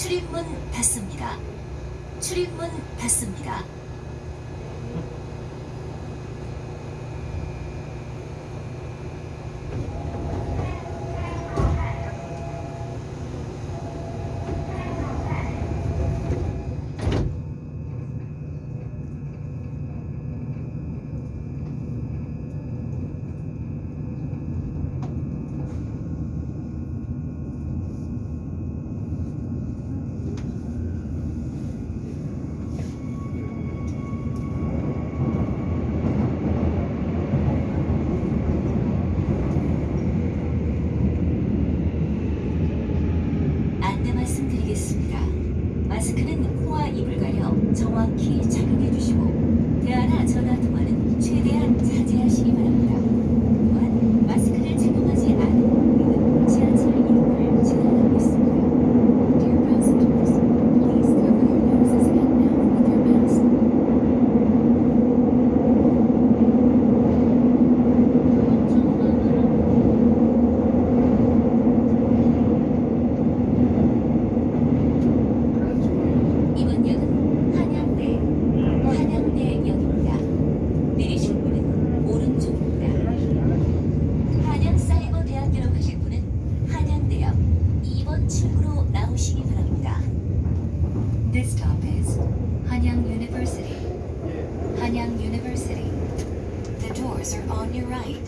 출입문 닫습니다. 출입문 닫습니다. 말씀드리겠습니다. 마스크는 코와 입을 가려 정확히 착용해 주시고 대화나 전화 통화는 2번 출구로 나오시기 바랍니다. This stop is Hanyang University. Hanyang University. The doors are on your right.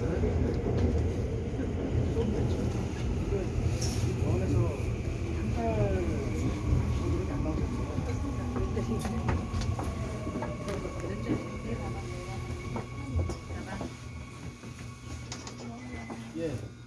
예.